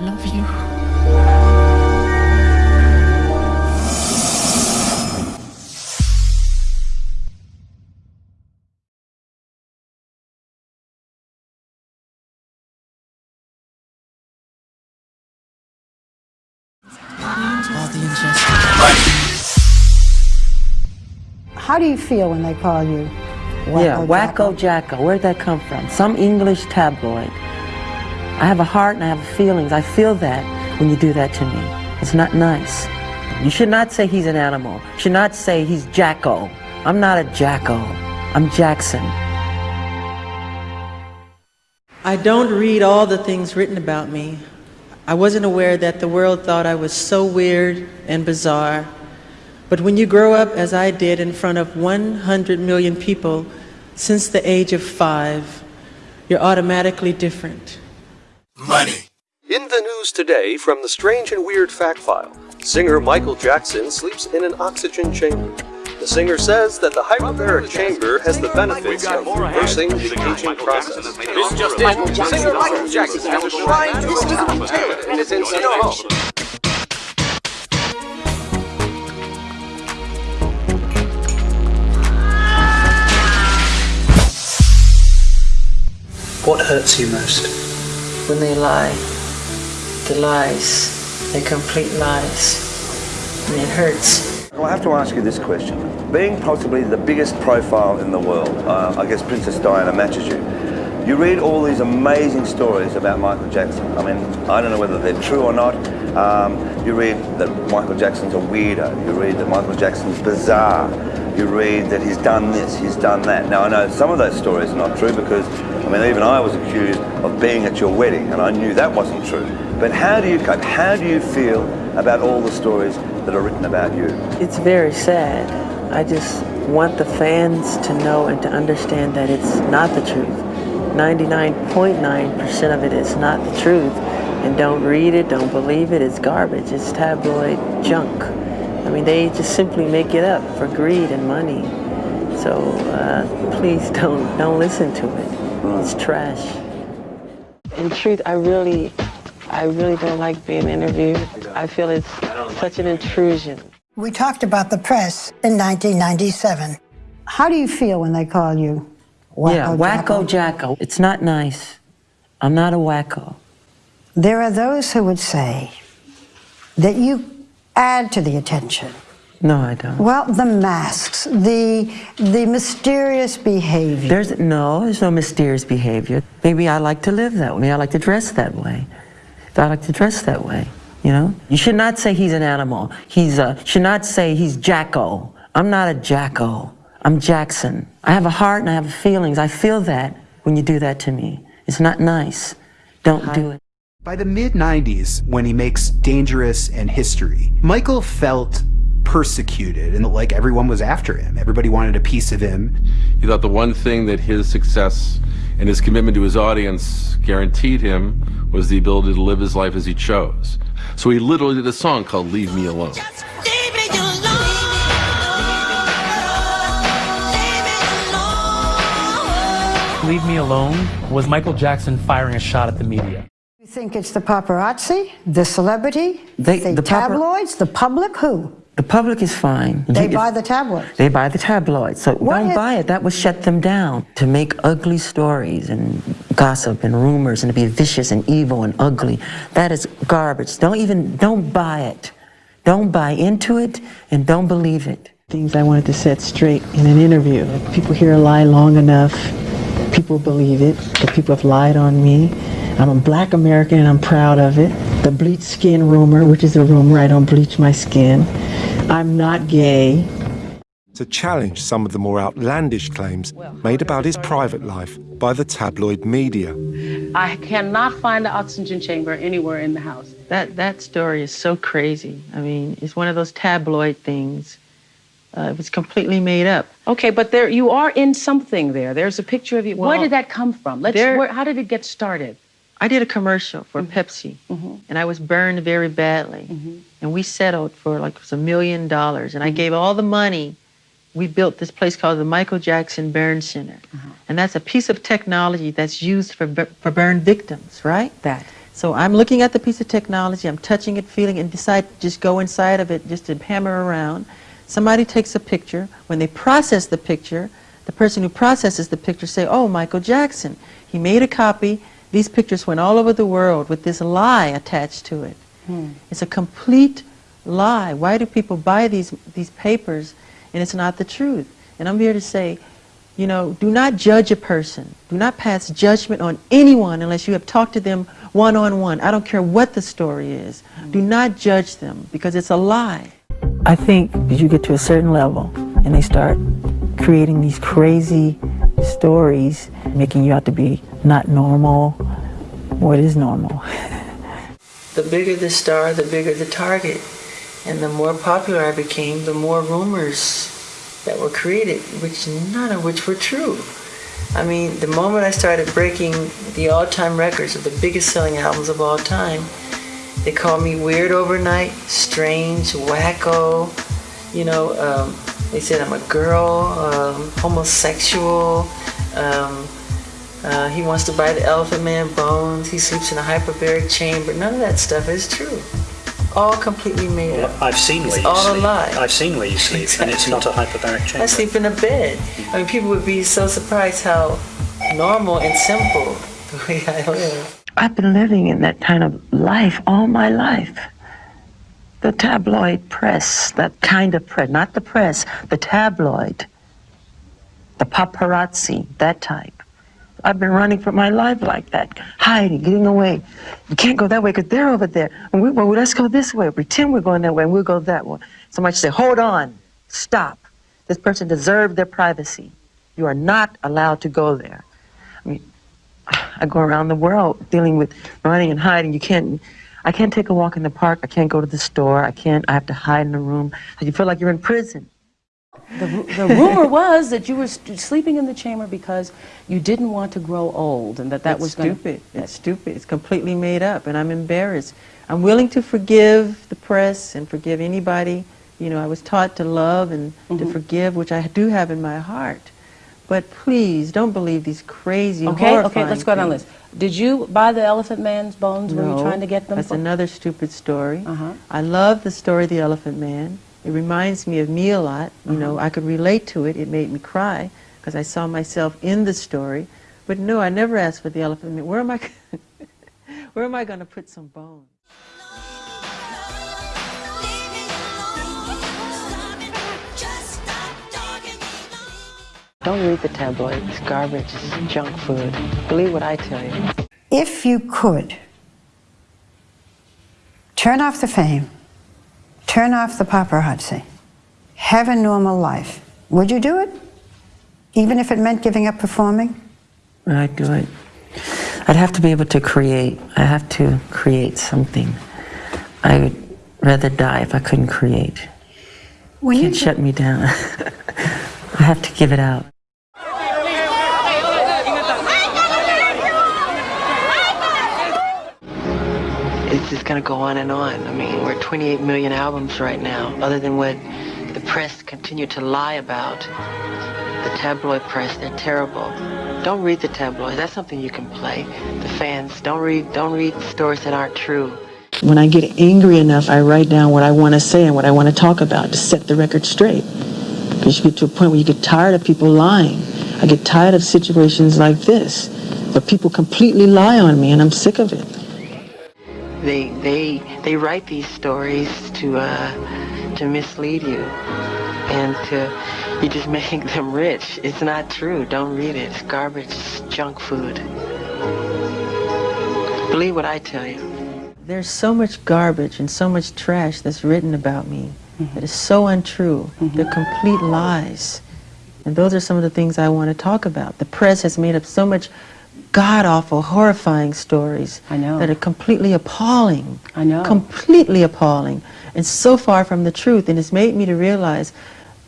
love you. All the injustice. How do you feel when they call you Wacko yeah, Wacko Jacko. Where'd that come from? Some English tabloid. I have a heart and I have feelings. I feel that when you do that to me. It's not nice. You should not say he's an animal. You should not say he's Jacko. I'm not a Jacko. I'm Jackson. I don't read all the things written about me. I wasn't aware that the world thought I was so weird and bizarre. But when you grow up, as I did, in front of 100 million people since the age of five, you're automatically different. Money. In the news today from the Strange and Weird Fact File, singer Michael Jackson sleeps in an oxygen chamber. The singer says that the hyperbaric chamber has the benefits of reversing the aging process. This just in. Singer Michael Jackson has a shrine to Elizabeth Taylor in his Encino home. What hurts you most? When they lie, the lies, they're complete lies, and it hurts. Well, I have to ask you this question. Being possibly the biggest profile in the world, uh, I guess Princess Diana matches you. You read all these amazing stories about Michael Jackson. I mean, I don't know whether they're true or not. Um, you read that Michael Jackson's a weirdo. You read that Michael Jackson's bizarre. You read that he's done this, he's done that. Now, I know some of those stories are not true because, I mean, even I was accused of being at your wedding and I knew that wasn't true. But how do you cope? How do you feel about all the stories that are written about you? It's very sad. I just want the fans to know and to understand that it's not the truth. 99.9% of it is not the truth. And don't read it, don't believe it, it's garbage. It's tabloid junk. I mean, they just simply make it up for greed and money. So uh, please don't, don't listen to it. It's trash. In truth, I really, I really don't like being interviewed. I feel it's such an intrusion. We talked about the press in 1997. How do you feel when they call you Wacko yeah, Wacko Jacko. It's not nice. I'm not a wacko. There are those who would say that you add to the attention. No, I don't. Well, the masks, the the mysterious behavior. There's no, there's no mysterious behavior. Maybe I like to live that way. Maybe I like to dress that way. I like to dress that way. You know, you should not say he's an animal. He's a. Should not say he's Jacko. I'm not a Jacko. I'm Jackson. I have a heart and I have feelings. I feel that when you do that to me. It's not nice. Don't do it. By the mid 90s, when he makes Dangerous and History, Michael felt persecuted and like everyone was after him. Everybody wanted a piece of him. He thought the one thing that his success and his commitment to his audience guaranteed him was the ability to live his life as he chose. So he literally did a song called Leave Me Alone. Leave Me Alone was Michael Jackson firing a shot at the media. You think it's the paparazzi, the celebrity, They- the, the tabloids, the public? Who? The public is fine. They You- buy the tabloids. They buy the tabloids. So What don't if- buy it. That would shut them down. To make ugly stories and gossip and rumors and to be vicious and evil and ugly, that is garbage. Don't even, don't buy it. Don't buy into it and don't believe it. Things I wanted to set straight in an interview. If people hear a lie long enough, people believe it. That people have lied on me. I'm a black American and I'm proud of it. The bleach skin rumor, which is a rumor, I don't bleach my skin. I'm not gay. to challenge some of the more outlandish claims made about his private life by the tabloid media. I cannot find the oxygen chamber anywhere in the house. That that story is so crazy. I mean, it's one of those tabloid things. Uh, it was completely made up. Okay, but there you are in something there. There's a picture of you. where did that come from? Let's. there- Where, how did it get started? I did a commercial for Mm-hmm. Pepsi, mm-hmm. and I was burned very badly. Mm-hmm. And we settled for like it was a million dollars, and I mm-hmm. gave all the money. We built this place called the Michael Jackson Burn Center, and that's a piece of technology that's used for for burn victims, right? That. So I'm looking at the piece of technology, I'm touching it, feeling it, and decide to just go inside of it just to hammer around. Somebody takes a picture. When they process the picture, the person who processes the picture say, oh, Michael Jackson. He made a copy. These pictures went all over the world with this lie attached to it. Hmm. It's a complete lie. Why do people buy these, these papers and it's not the truth? And I'm here to say, you know, do not judge a person. Do not pass judgment on anyone unless you have talked to them one-on-one. I don't care what the story is. Hmm. Do not judge them because it's a lie. I think you get to a certain level and they start creating these crazy stories, making you out to be not normal, what is normal? the bigger the star, the bigger the target. And the more popular I became, the more rumors that were created, which none of which were true. I mean, the moment I started breaking the all-time records of the biggest selling albums of all time, they called me weird overnight, strange, wacko. You know, um, they said I'm a girl, um, homosexual. Um, uh, he wants to buy the Elephant Man bones. He sleeps in a hyperbaric chamber. None of that stuff is true. All completely made up. I've seen where It's you all sleep. a lie. I've seen where you sleep, and it's not a hyperbaric chamber. I sleep in a bed. I mean, people would be so surprised how normal and simple the way I live. I've been living in that kind of life all my life. The tabloid press, that kind of press, not the press, the tabloid, the paparazzi, that type. I've been running for my life like that, hiding, getting away. You can't go that way because they're over there. And we, well, let's go this way. Pretend we're going that way and we'll go that way. Somebody say, hold on, stop. This person deserved their privacy. You are not allowed to go there. I mean, I go around the world dealing with running and hiding. You can't, I can't take a walk in the park. I can't go to the store. I can't, I have to hide in a room. You feel like you're in prison. The, the rumor was that you were st- sleeping in the chamber because you didn't want to grow old and that that It's was gonna- stupid. It's stupid. It's completely made up, and I'm embarrassed. I'm willing to forgive the press and forgive anybody. You know, I was taught to love and to Mhm. forgive, which I do have in my heart. But please, don't believe these crazy, Okay, okay, let's go down the list. Did you buy the Elephant Man's bones? Were you trying to get them? That's another stupid story. Uh-huh. I love the story of the Elephant Man. It reminds me of me a lot. You know, Uh-huh. I could relate to it. It made me cry because I saw myself in the story. But no, I never asked for the Elephant Man. Where am I? where am I going to put some bones? Don't read the tabloids. It's garbage. It's junk food. Believe what I tell you. If you could turn off the fame, turn off the paparazzi, have a normal life, would you do it? Even if it meant giving up performing? I'd do it. I'd have to be able to create. I have to create something. I would rather die if I couldn't create. When Can't shut me down. I have to give it out. It's just going to go on and on. I mean, we're 28 million albums right now, other than what the press continue to lie about. The tabloid press, they're terrible. Don't read the tabloids. That's something you can play. The fans, don't read, don't read stories that aren't true. When I get angry enough, I write down what I want to say and what I want to talk about to set the record straight. Because you get to a point where you get tired of people lying. I get tired of situations like this, where people completely lie on me, and I'm sick of it. They they they write these stories to uh, to mislead you, and to you just make them rich. It's not true. Don't read it. It's garbage. It's junk food. Believe what I tell you. There's so much garbage and so much trash that's written about me that is so untrue. They're complete lies. And those are some of the things I want to talk about. The press has made up so much god-awful, horrifying stories I know. that are completely appalling. I know. Completely appalling. And so far from the truth. And it's made me to realize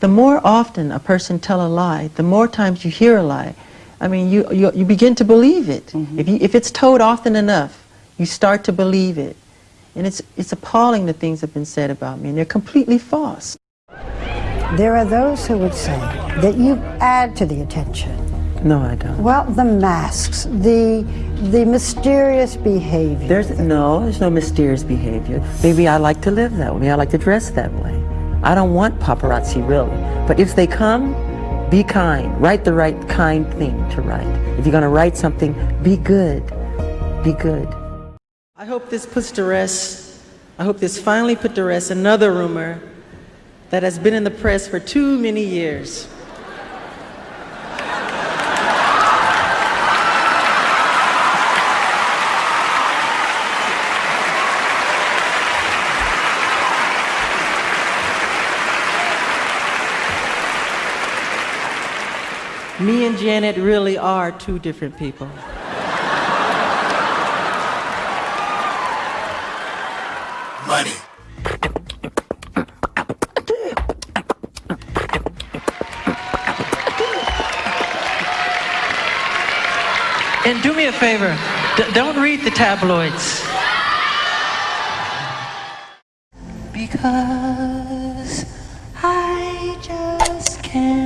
the more often a person tell a lie, the more times you hear a lie, I mean, you, you, you begin to believe it. Mm-hmm. If, you, if it's told often enough, you start to believe it. And it's, it's appalling the things that have been said about me, and they're completely false. There are those who would say that you add to the attention No, I don't. Well, the masks, the the mysterious behavior. There's no, there's no mysterious behavior. Maybe I like to live that way. I like to dress that way. I don't want paparazzi really. But if they come, be kind. Write the right kind thing to write. If you're going to write something, be good. Be good. I hope this puts to rest, I hope this finally put to rest another rumor that has been in the press for too many years. Me and Janet really are two different people. Money. And do me a favor, d- don't read the tabloids. Because I just can't.